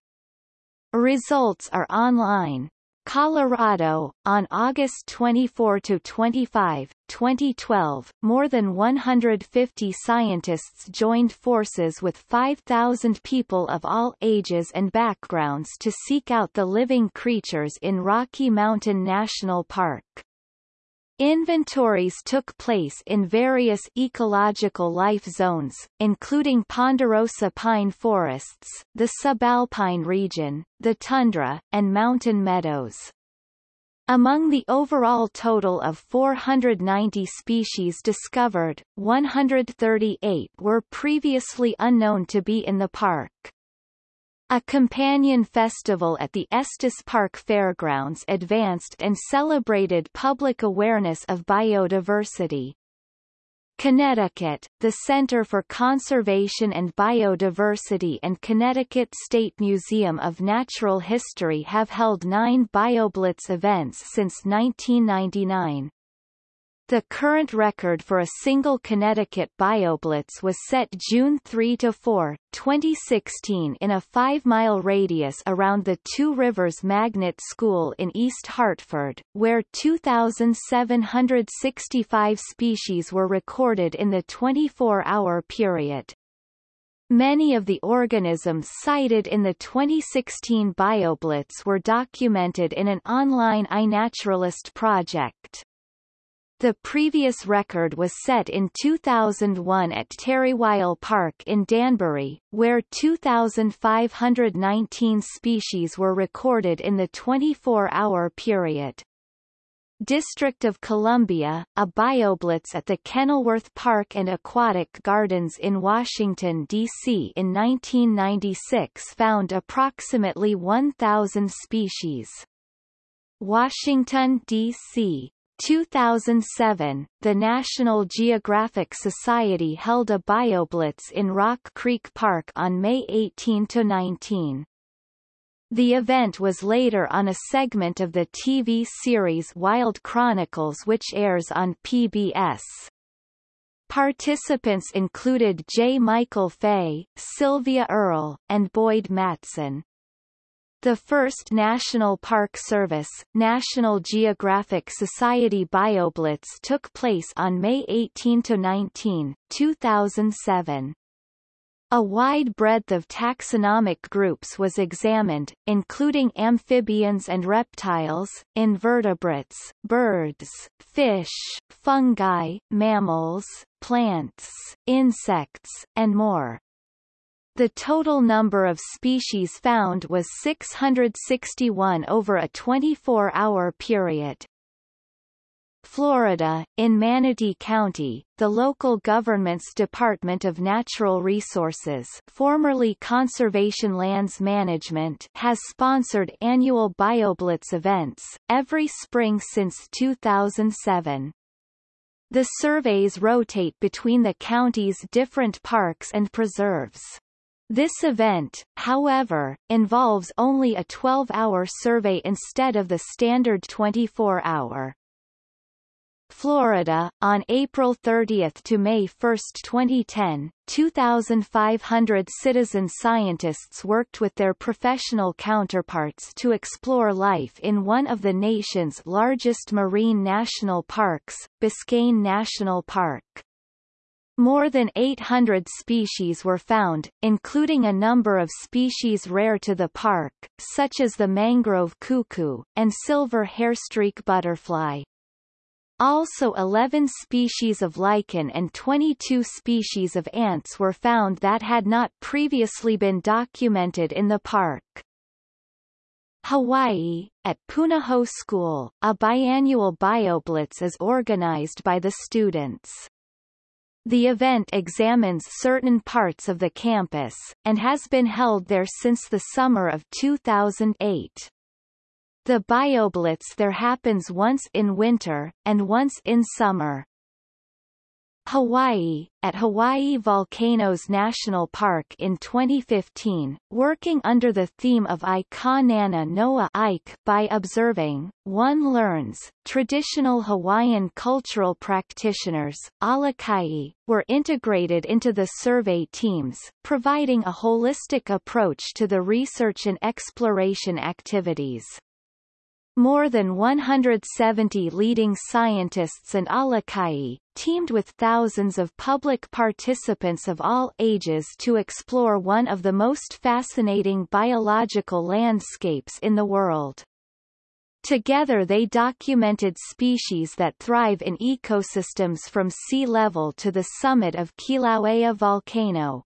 Results are online. Colorado, on August 24–25, 2012, more than 150 scientists joined forces with 5,000 people of all ages and backgrounds to seek out the living creatures in Rocky Mountain National Park. Inventories took place in various ecological life zones, including ponderosa pine forests, the subalpine region, the tundra, and mountain meadows. Among the overall total of 490 species discovered, 138 were previously unknown to be in the park. A companion festival at the Estes Park Fairgrounds advanced and celebrated public awareness of biodiversity. Connecticut, the Center for Conservation and Biodiversity and Connecticut State Museum of Natural History have held nine BioBlitz events since 1999. The current record for a single Connecticut BioBlitz was set June 3–4, 2016 in a five-mile radius around the Two Rivers Magnet School in East Hartford, where 2,765 species were recorded in the 24-hour period. Many of the organisms cited in the 2016 BioBlitz were documented in an online iNaturalist project. The previous record was set in 2001 at Tarrywile Park in Danbury, where 2,519 species were recorded in the 24-hour period. District of Columbia, a BioBlitz at the Kenilworth Park and Aquatic Gardens in Washington, D.C. in 1996 found approximately 1,000 species. Washington, D.C. 2007, the National Geographic Society held a BioBlitz in Rock Creek Park on May 18–19. The event was later on a segment of the TV series Wild Chronicles which airs on PBS. Participants included J. Michael Fay, Sylvia Earle, and Boyd Matson. The first National Park Service, National Geographic Society BioBlitz took place on May 18–19, 2007. A wide breadth of taxonomic groups was examined, including amphibians and reptiles, invertebrates, birds, fish, fungi, mammals, plants, insects, and more. The total number of species found was 661 over a 24-hour period. Florida, in Manatee County, the local government's Department of Natural Resources formerly Conservation Lands Management has sponsored annual BioBlitz events, every spring since 2007. The surveys rotate between the county's different parks and preserves. This event, however, involves only a 12-hour survey instead of the standard 24-hour. Florida, on April 30 to May 1, 2010, 2,500 citizen scientists worked with their professional counterparts to explore life in one of the nation's largest marine national parks, Biscayne National Park. More than 800 species were found, including a number of species rare to the park, such as the mangrove cuckoo, and silver hairstreak butterfly. Also 11 species of lichen and 22 species of ants were found that had not previously been documented in the park. Hawaii, at Punahou School, a biannual BioBlitz is organized by the students. The event examines certain parts of the campus, and has been held there since the summer of 2008. The BioBlitz there happens once in winter, and once in summer. Hawaii, at Hawaii Volcanoes National Park in 2015, working under the theme of I Ka Nana Noa Ike by observing, one learns, traditional Hawaiian cultural practitioners, alakai, were integrated into the survey teams, providing a holistic approach to the research and exploration activities. More than 170 leading scientists and alakai, teamed with thousands of public participants of all ages to explore one of the most fascinating biological landscapes in the world. Together they documented species that thrive in ecosystems from sea level to the summit of Kilauea volcano,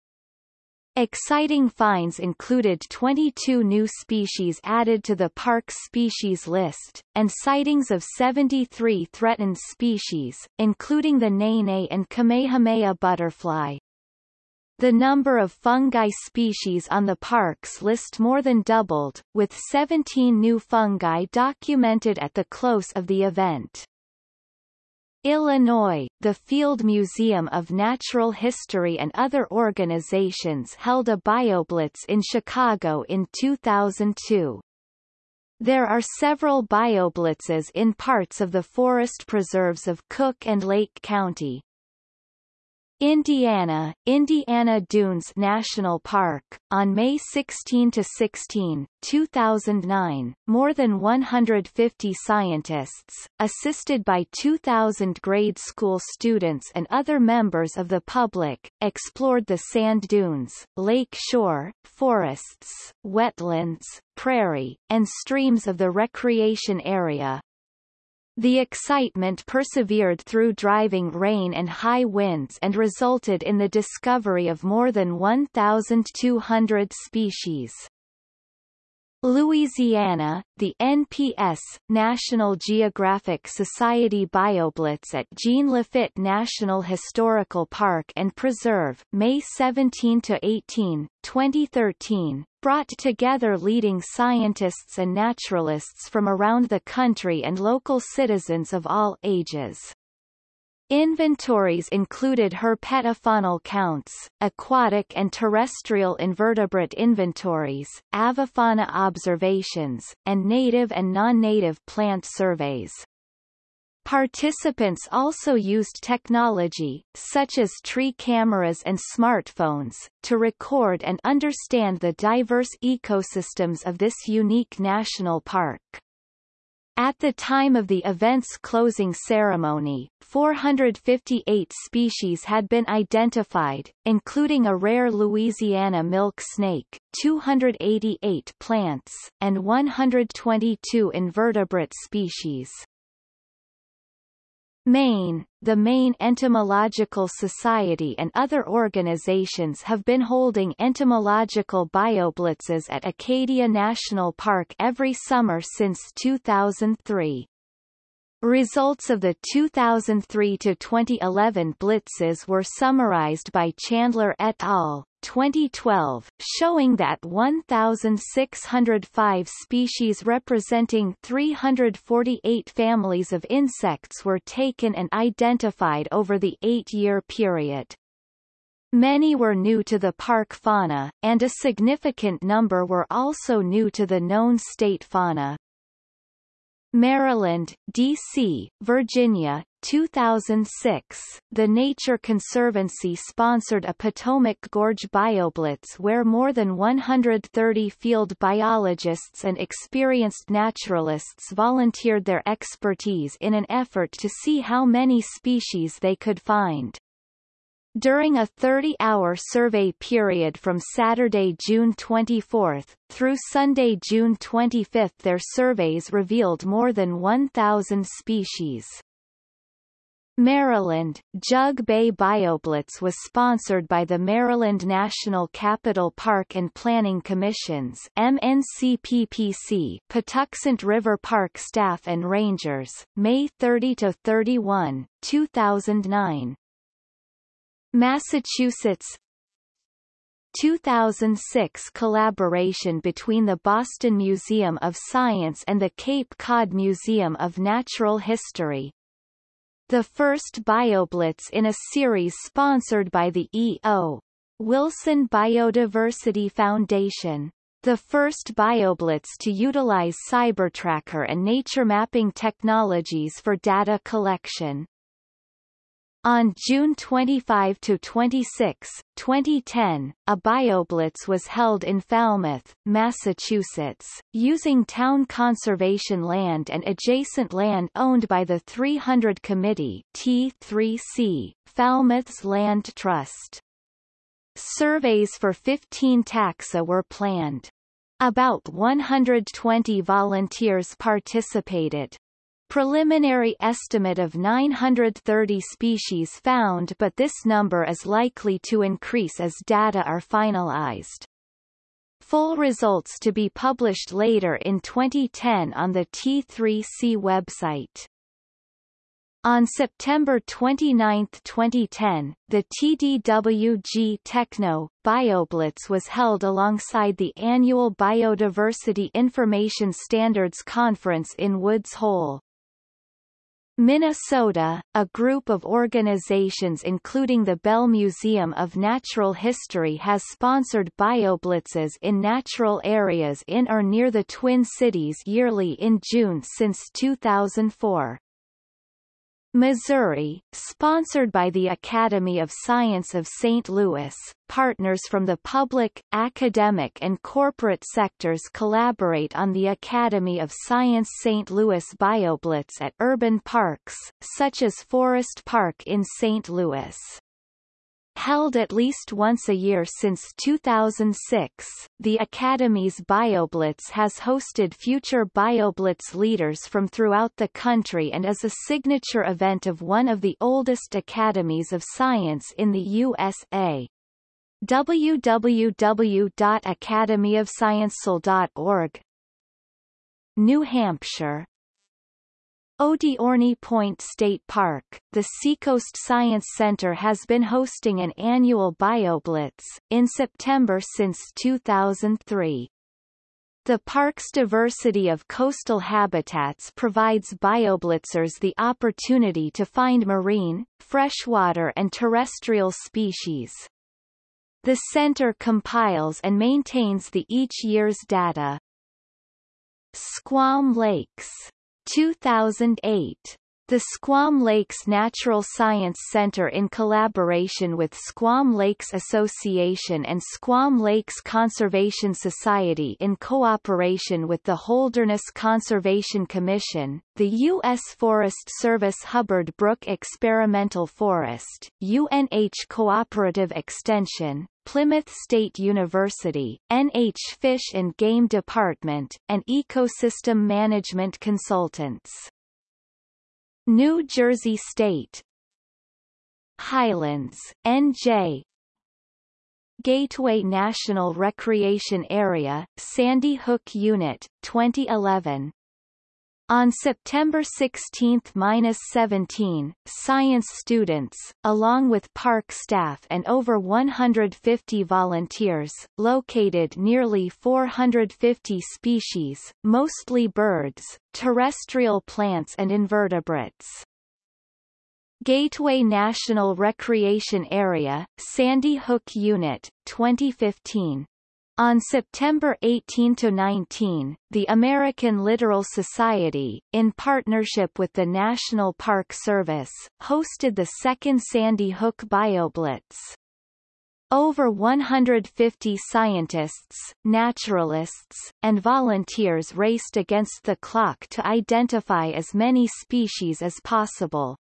Exciting finds included 22 new species added to the park's species list, and sightings of 73 threatened species, including the nene and Kamehameha butterfly. The number of fungi species on the park's list more than doubled, with 17 new fungi documented at the close of the event. Illinois, the Field Museum of Natural History and other organizations held a BioBlitz in Chicago in 2002. There are several BioBlitzes in parts of the forest preserves of Cook and Lake County, Indiana, Indiana Dunes National Park, on May 16 to 16, 2009, more than 150 scientists, assisted by 2,000 grade school students and other members of the public, explored the sand dunes, lake shore, forests, wetlands, prairie, and streams of the recreation area, the excitement persevered through driving rain and high winds and resulted in the discovery of more than 1,200 species. Louisiana, the NPS National Geographic Society BioBlitz at Jean Lafitte National Historical Park and Preserve, May 17 to 18, 2013, brought together leading scientists and naturalists from around the country and local citizens of all ages. Inventories included herpetofaunal counts, aquatic and terrestrial invertebrate inventories, avifauna observations, and native and non-native plant surveys. Participants also used technology, such as tree cameras and smartphones, to record and understand the diverse ecosystems of this unique national park. At the time of the event's closing ceremony, 458 species had been identified, including a rare Louisiana milk snake, 288 plants, and 122 invertebrate species. Maine, the Maine Entomological Society and other organizations have been holding entomological bioblitzes at Acadia National Park every summer since 2003. Results of the 2003 to 2011 blitzes were summarized by Chandler et al. 2012, showing that 1,605 species representing 348 families of insects were taken and identified over the eight-year period. Many were new to the park fauna, and a significant number were also new to the known state fauna. Maryland, D.C., Virginia, 2006, the Nature Conservancy sponsored a Potomac Gorge BioBlitz where more than 130 field biologists and experienced naturalists volunteered their expertise in an effort to see how many species they could find. During a 30-hour survey period from Saturday, June 24, through Sunday, June 25 their surveys revealed more than 1,000 species. Maryland, Jug Bay BioBlitz was sponsored by the Maryland National Capital Park and Planning Commissions MNCPPC Patuxent River Park staff and rangers, May 30–31, 2009. Massachusetts 2006 collaboration between the Boston Museum of Science and the Cape Cod Museum of Natural History. The first BioBlitz in a series sponsored by the E.O. Wilson Biodiversity Foundation. The first BioBlitz to utilize CyberTracker and nature mapping technologies for data collection. On June 25 to 26, 2010, a BioBlitz was held in Falmouth, Massachusetts, using town conservation land and adjacent land owned by the 300 Committee T3C, Falmouth's Land Trust. Surveys for 15 taxa were planned. About 120 volunteers participated. Preliminary estimate of 930 species found but this number is likely to increase as data are finalized. Full results to be published later in 2010 on the T3C website. On September 29, 2010, the TDWG Techno BioBlitz was held alongside the annual Biodiversity Information Standards Conference in Woods Hole. Minnesota, a group of organizations including the Bell Museum of Natural History has sponsored bioblitzes in natural areas in or near the Twin Cities yearly in June since 2004. Missouri, sponsored by the Academy of Science of St. Louis, partners from the public, academic and corporate sectors collaborate on the Academy of Science St. Louis BioBlitz at urban parks, such as Forest Park in St. Louis. Held at least once a year since 2006, the Academy's BioBlitz has hosted future BioBlitz leaders from throughout the country and is a signature event of one of the oldest academies of science in the USA www.academyofsciencesul.org New Hampshire Odiorne Point State Park, the Seacoast Science Center has been hosting an annual BioBlitz, in September since 2003. The park's diversity of coastal habitats provides BioBlitzers the opportunity to find marine, freshwater and terrestrial species. The center compiles and maintains the each year's data. Squam Lakes 2008 the Squam Lakes Natural Science Center in collaboration with Squam Lakes Association and Squam Lakes Conservation Society in cooperation with the Holderness Conservation Commission, the U.S. Forest Service Hubbard Brook Experimental Forest, UNH Cooperative Extension, Plymouth State University, NH Fish and Game Department, and Ecosystem Management Consultants. New Jersey State. Highlands, NJ Gateway National Recreation Area, Sandy Hook Unit, 2011 on September 16-17, science students, along with park staff and over 150 volunteers, located nearly 450 species, mostly birds, terrestrial plants and invertebrates. Gateway National Recreation Area, Sandy Hook Unit, 2015. On September 18–19, the American Littoral Society, in partnership with the National Park Service, hosted the second Sandy Hook BioBlitz. Over 150 scientists, naturalists, and volunteers raced against the clock to identify as many species as possible.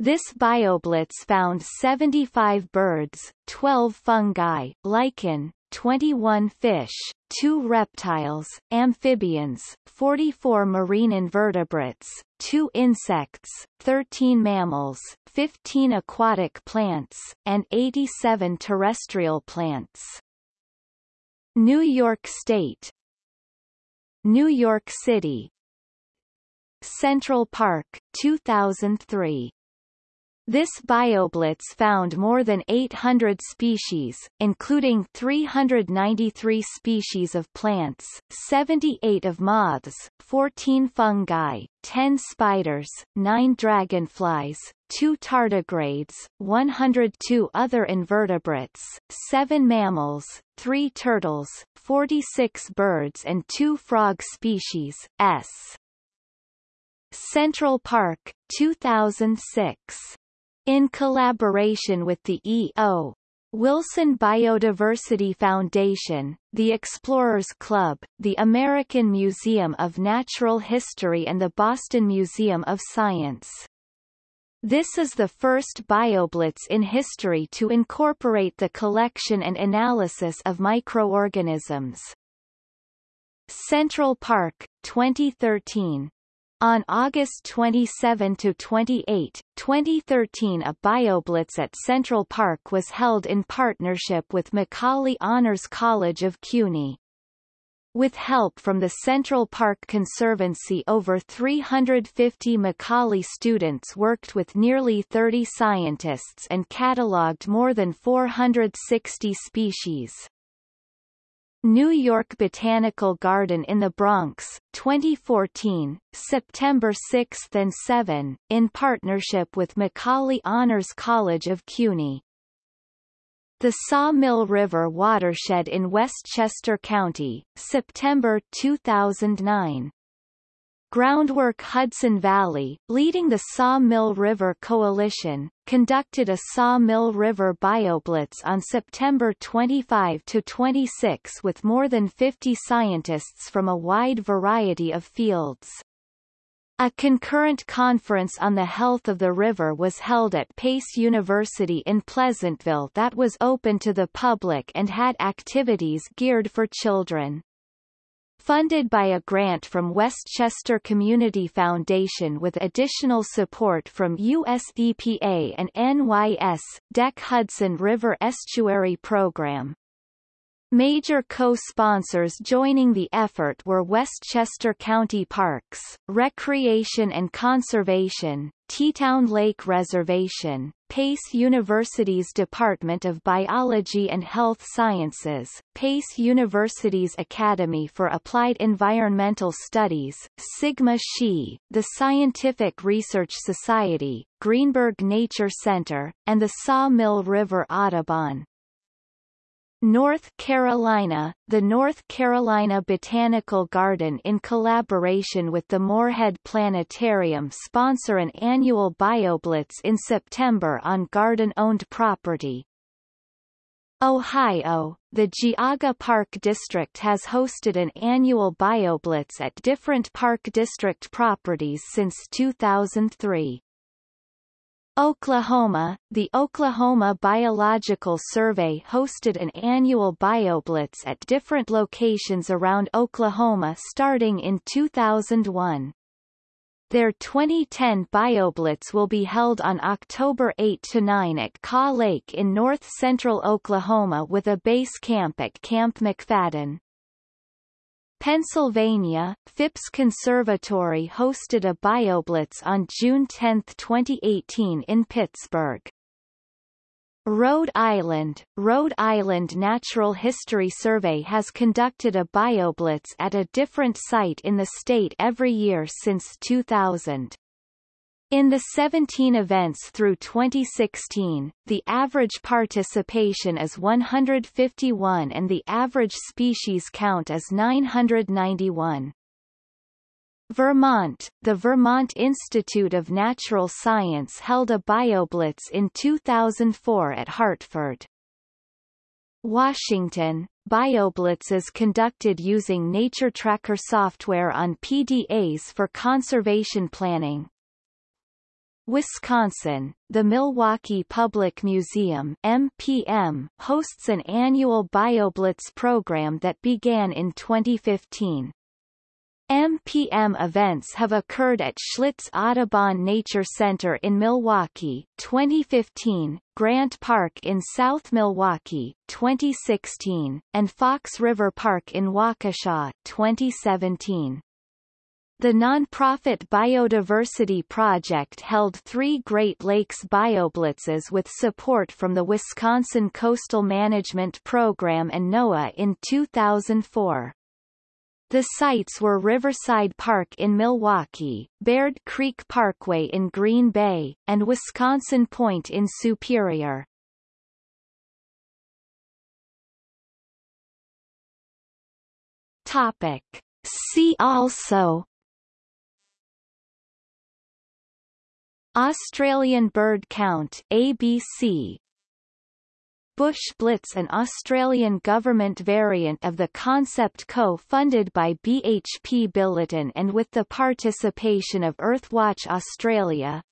This BioBlitz found 75 birds, 12 fungi, lichen, 21 fish, 2 reptiles, amphibians, 44 marine invertebrates, 2 insects, 13 mammals, 15 aquatic plants, and 87 terrestrial plants. New York State New York City Central Park, 2003 this BioBlitz found more than 800 species, including 393 species of plants, 78 of moths, 14 fungi, 10 spiders, 9 dragonflies, 2 tardigrades, 102 other invertebrates, 7 mammals, 3 turtles, 46 birds and 2 frog species, S. Central Park, 2006 in collaboration with the E.O. Wilson Biodiversity Foundation, the Explorers Club, the American Museum of Natural History and the Boston Museum of Science. This is the first BioBlitz in history to incorporate the collection and analysis of microorganisms. Central Park, 2013 on August 27–28, 2013 a BioBlitz at Central Park was held in partnership with Macaulay Honors College of CUNY. With help from the Central Park Conservancy over 350 Macaulay students worked with nearly 30 scientists and catalogued more than 460 species. New York Botanical Garden in the Bronx, 2014, September 6 and 7, in partnership with Macaulay Honors College of CUNY. The Sawmill River Watershed in Westchester County, September 2009. Groundwork Hudson Valley, leading the Sawmill River Coalition, conducted a Sawmill River BioBlitz on September 25-26 with more than 50 scientists from a wide variety of fields. A concurrent conference on the health of the river was held at Pace University in Pleasantville that was open to the public and had activities geared for children funded by a grant from Westchester Community Foundation with additional support from US EPA and NYS, DEC Hudson River Estuary Program. Major co-sponsors joining the effort were Westchester County Parks, Recreation and Conservation, Teatown Lake Reservation, Pace University's Department of Biology and Health Sciences, Pace University's Academy for Applied Environmental Studies, Sigma Xi, the Scientific Research Society, Greenburgh Nature Center, and the Sawmill River Audubon. North Carolina, the North Carolina Botanical Garden in collaboration with the Morehead Planetarium sponsor an annual BioBlitz in September on garden-owned property. Ohio, the Geauga Park District has hosted an annual BioBlitz at different Park District properties since 2003. Oklahoma, the Oklahoma Biological Survey hosted an annual BioBlitz at different locations around Oklahoma starting in 2001. Their 2010 BioBlitz will be held on October 8 to 9 at Kaw Lake in north-central Oklahoma with a base camp at Camp McFadden. Pennsylvania, Phipps Conservatory hosted a BioBlitz on June 10, 2018 in Pittsburgh. Rhode Island, Rhode Island Natural History Survey has conducted a BioBlitz at a different site in the state every year since 2000. In the 17 events through 2016, the average participation is 151 and the average species count is 991. Vermont, the Vermont Institute of Natural Science held a BioBlitz in 2004 at Hartford. Washington, BioBlitz is conducted using NatureTracker software on PDAs for conservation planning. Wisconsin, the Milwaukee Public Museum MPM hosts an annual BioBlitz program that began in 2015. MPM events have occurred at Schlitz Audubon Nature Center in Milwaukee 2015, Grant Park in South Milwaukee 2016, and Fox River Park in Waukesha 2017. The nonprofit Biodiversity Project held three Great Lakes BioBlitzes with support from the Wisconsin Coastal Management Program and NOAA in 2004. The sites were Riverside Park in Milwaukee, Baird Creek Parkway in Green Bay, and Wisconsin Point in Superior. Topic. See also Australian bird count ABC Bush Blitz an Australian government variant of the concept co-funded by BHP Billiton and with the participation of Earthwatch Australia.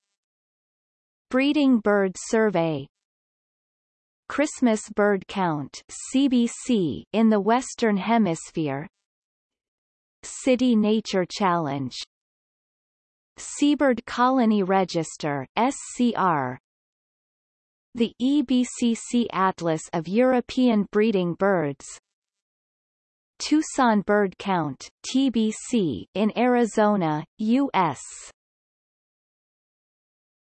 Breeding Bird Survey. Christmas Bird Count CBC in the Western Hemisphere. City Nature Challenge Seabird Colony Register SCR the EBCC Atlas of European Breeding Birds Tucson Bird Count TBC in Arizona, U.S.